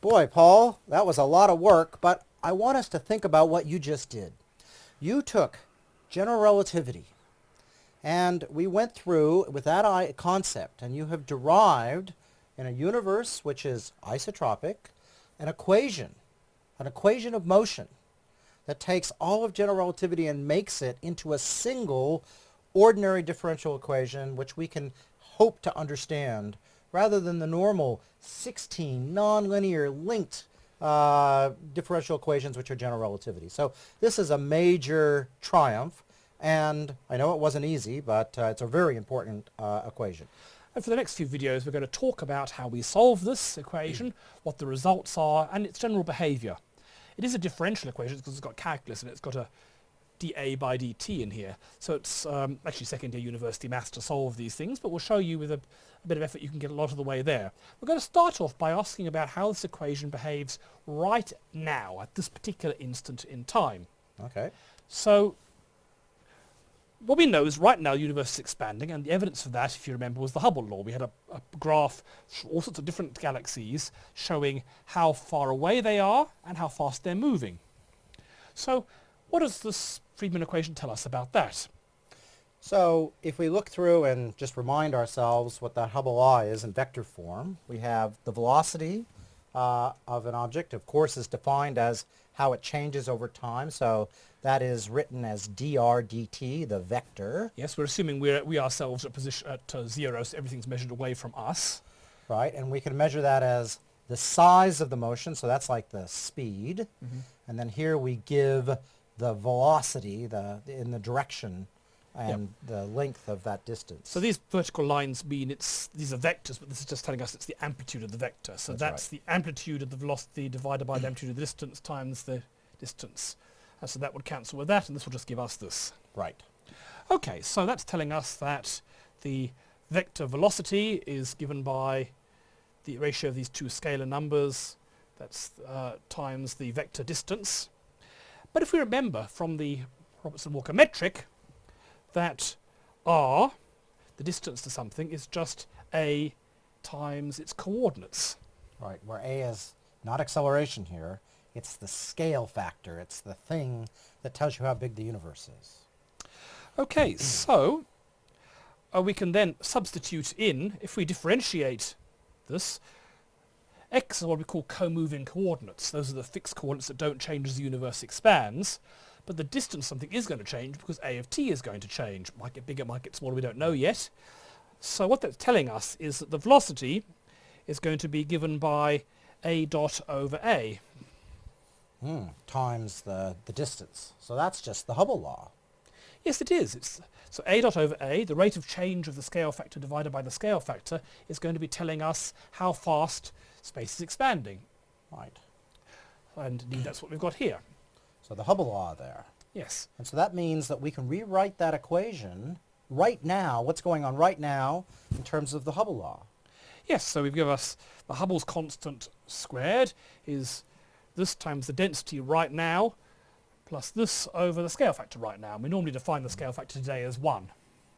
Boy, Paul, that was a lot of work, but I want us to think about what you just did. You took general relativity, and we went through with that concept, and you have derived in a universe which is isotropic an equation, an equation of motion that takes all of general relativity and makes it into a single ordinary differential equation which we can hope to understand rather than the normal 16 nonlinear linked uh, differential equations which are general relativity. So this is a major triumph and I know it wasn't easy but uh, it's a very important uh, equation. And for the next few videos we're going to talk about how we solve this equation, what the results are and its general behaviour. It is a differential equation because it's got calculus and it's got a dA by dt in here. So it's um, actually second year university maths to solve these things, but we'll show you with a, a, bit of effort you can get a lot of the way there. We're going to start off by asking about how this equation behaves right now, at this particular instant in time. Okay. So what we know is right now the universe is expanding and the evidence for that, if you remember, was the Hubble law. We had a, a graph, all sorts of different galaxies, showing how far away they are and how fast they're moving. So what does this Friedmann equation tell us about that? So if we look through and just remind ourselves what that Hubble law is in vector form, we have the velocity uh, of an object, of course, is defined as how it changes over time. So that is written as dr dt, the vector. Yes, we're assuming we're, we ourselves are position at uh, zero, so everything's measured away from us. Right, and we can measure that as the size of the motion, so that's like the speed. Mm -hmm. And then here we give the velocity the, in the direction and yep. the length of that distance. So these vertical lines mean it's these are vectors, but this is just telling us it's the amplitude of the vector. So that's, that's right. the amplitude of the velocity divided by the amplitude of the distance times the distance. And so that would cancel with that, and this will just give us this. Right. Okay, so that's telling us that the vector velocity is given by the ratio of these two scalar numbers, that's uh, times the vector distance. But if we remember from the Robertson-Walker metric that r, the distance to something, is just a times its coordinates. Right, where a is not acceleration here, it's the scale factor. It's the thing that tells you how big the universe is. Okay, so uh, we can then substitute in, if we differentiate this, X are what we call co-moving coordinates. Those are the fixed coordinates that don't change as the universe expands. But the distance something is going to change because A of t is going to change. Might get bigger, might get smaller, we don't know yet. So what that's telling us is that the velocity is going to be given by A dot over A. Hmm, times the, the distance. So that's just the Hubble law. Yes, it is. It's, so A dot over A, the rate of change of the scale factor divided by the scale factor, is going to be telling us how fast space is expanding. Right. And indeed that's what we've got here. So the Hubble law there. Yes. And so that means that we can rewrite that equation right now, what's going on right now in terms of the Hubble law. Yes, so we've given us the Hubble's constant squared is this times the density right now plus this over the scale factor right now. And we normally define the scale factor today as 1.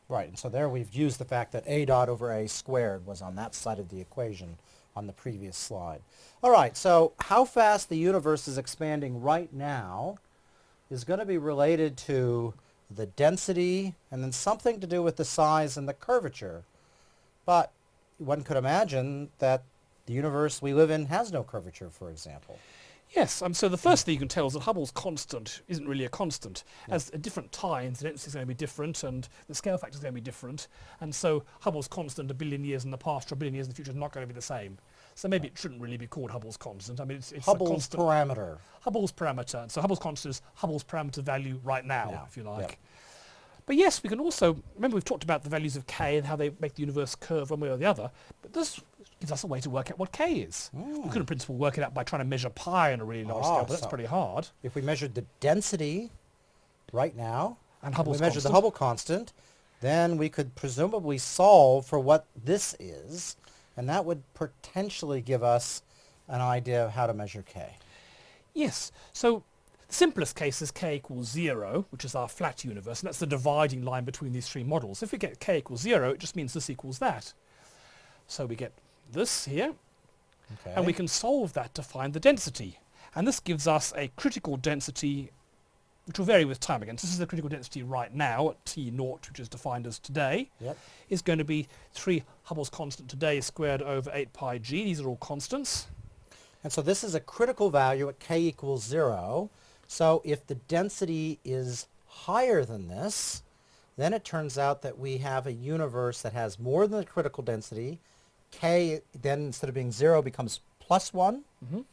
Right, and so there we've used the fact that a dot over a squared was on that side of the equation on the previous slide. All right, so how fast the universe is expanding right now is going to be related to the density and then something to do with the size and the curvature. But one could imagine that the universe we live in has no curvature, for example. Yes, um, so the first thing you can tell is that Hubble's constant isn't really a constant. Yeah. As at different times, the density is going to be different and the scale factor is going to be different. And so Hubble's constant a billion years in the past or a billion years in the future is not going to be the same. So maybe it shouldn't really be called Hubble's constant. I mean, it's, it's Hubble's constant, parameter. Hubble's parameter. So Hubble's constant is Hubble's parameter value right now, yeah. if you like. Yep. But yes, we can also, remember we've talked about the values of k and how they make the universe curve one way or the other, but this gives us a way to work out what k is. Mm. We could in principle work it out by trying to measure pi on a really large oh, scale, but that's so pretty hard. If we measured the density right now, and Hubble's we measured the Hubble constant, then we could presumably solve for what this is, and that would potentially give us an idea of how to measure k. Yes, so simplest case is k equals 0, which is our flat universe, and that's the dividing line between these three models. If we get k equals 0, it just means this equals that. So we get this here. Okay. And we can solve that to find the density. And this gives us a critical density, which will vary with time again. So this is the critical density right now at T naught, which is defined as today, Yep. is going to be 3 Hubble's constant today squared over 8 pi g. These are all constants. And so this is a critical value at k equals 0. So if the density is higher than this, then it turns out that we have a universe that has more than the critical density. k then instead of being 0 becomes plus 1. Mhm.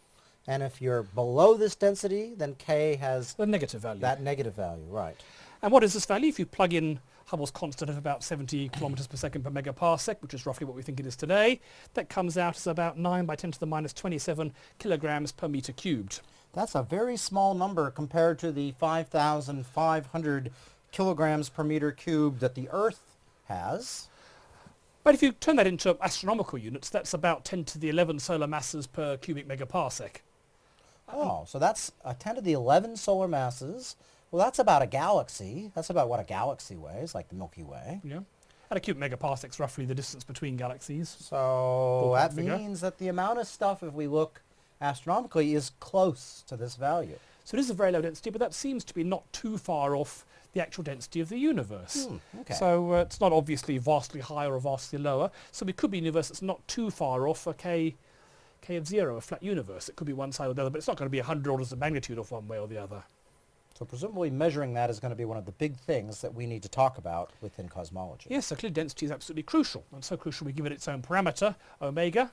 And if you're below this density, then k has The negative value. that negative value, right. And what is this value? If you plug in Hubble's constant of about 70 kilometers per second per megaparsec, which is roughly what we think it is today, that comes out as about 9 by 10 to the minus 27 kilograms per meter cubed. That's a very small number compared to the 5,500 kilograms per meter cubed that the Earth has. But if you turn that into astronomical units, that's about 10 to the 11 solar masses per cubic megaparsec. Oh, so that's a 10 to the 11 solar masses. Well, that's about a galaxy. That's about what a galaxy weighs, like the Milky Way. Yeah. And a cubic megaparsec is roughly the distance between galaxies. So that figure. means that the amount of stuff, if we look astronomically, is close to this value. So it is a very low density, but that seems to be not too far off the actual density of the universe. Hmm, okay. So uh, it's not obviously vastly higher or vastly lower. So it could be a universe that's not too far off a k, k of zero, a flat universe. It could be one side or the other, but it's not going to be 100 orders of magnitude off one way or the other. So presumably measuring that is going to be one of the big things that we need to talk about within cosmology. Yes, so clearly density is absolutely crucial. And so crucial we give it its own parameter, omega,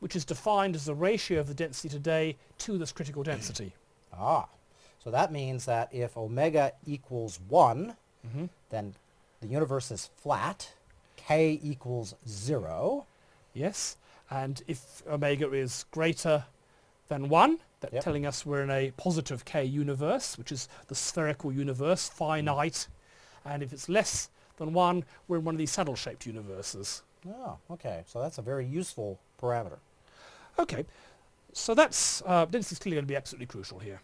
which is defined as the ratio of the density today to this critical density. Ah, so that means that if omega equals 1, hmm then the universe is flat, k equals 0. Yes, and if omega is greater than 1, that's Yep. telling us we're in a positive k universe, which is the spherical universe, finite. And if it's less than 1, we're in one of these saddle-shaped universes. Oh, okay. So that's a very useful parameter. Okay, so that's, uh, density is clearly going to be absolutely crucial here.